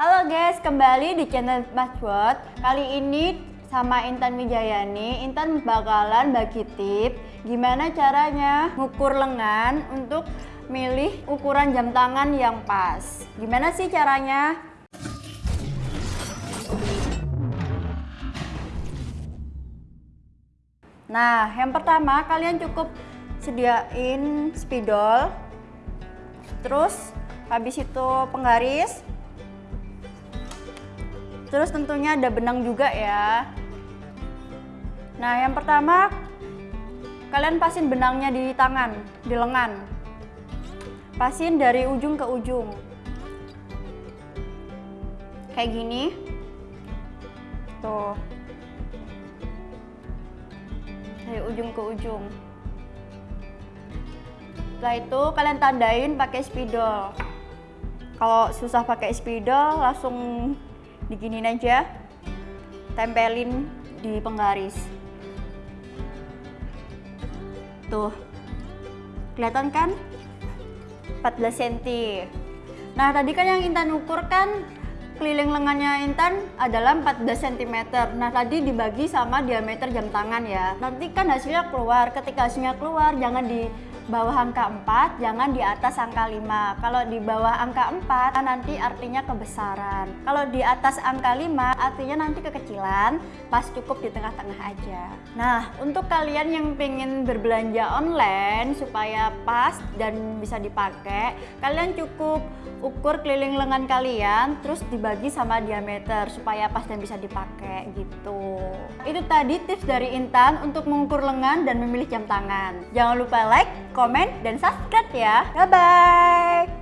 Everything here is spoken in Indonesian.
Halo guys, kembali di channel Bot. Kali ini sama Intan Wijayani, Intan bakalan bagi tip gimana caranya ngukur lengan untuk milih ukuran jam tangan yang pas. Gimana sih caranya? Nah, yang pertama kalian cukup sediain spidol. Terus habis itu penggaris. Terus tentunya ada benang juga ya. Nah, yang pertama kalian pasin benangnya di tangan, di lengan. Pasin dari ujung ke ujung. Kayak gini. Tuh. Dari ujung ke ujung. Setelah itu kalian tandain pakai spidol. Kalau susah pakai spidol langsung diginin aja. Tempelin di penggaris. Tuh. Kelihatan kan? 14 cm. Nah, tadi kan yang Intan ukur kan keliling lengannya Intan adalah 14 cm. Nah, tadi dibagi sama diameter jam tangan ya. Nanti kan hasilnya keluar. Ketika hasilnya keluar, jangan di bawah angka 4, jangan di atas angka 5. Kalau di bawah angka 4, nanti artinya kebesaran. Kalau di atas angka 5, artinya nanti kekecilan, pas cukup di tengah-tengah aja. Nah, untuk kalian yang pengen berbelanja online supaya pas dan bisa dipakai, kalian cukup ukur keliling lengan kalian, terus dibagi sama diameter supaya pas dan bisa dipakai gitu. Itu tadi tips dari Intan untuk mengukur lengan dan memilih jam tangan. Jangan lupa like, komen, dan subscribe ya. Bye-bye!